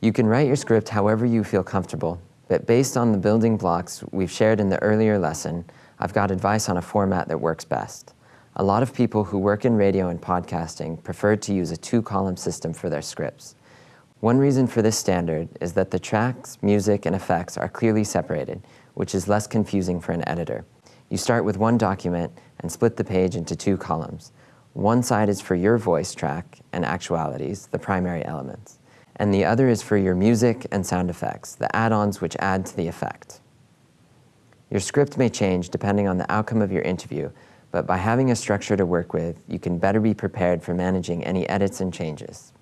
You can write your script however you feel comfortable, but based on the building blocks we've shared in the earlier lesson, I've got advice on a format that works best. A lot of people who work in radio and podcasting prefer to use a two-column system for their scripts. One reason for this standard is that the tracks, music, and effects are clearly separated, which is less confusing for an editor. You start with one document and split the page into two columns. One side is for your voice track and actualities, the primary elements and the other is for your music and sound effects, the add-ons which add to the effect. Your script may change depending on the outcome of your interview, but by having a structure to work with, you can better be prepared for managing any edits and changes.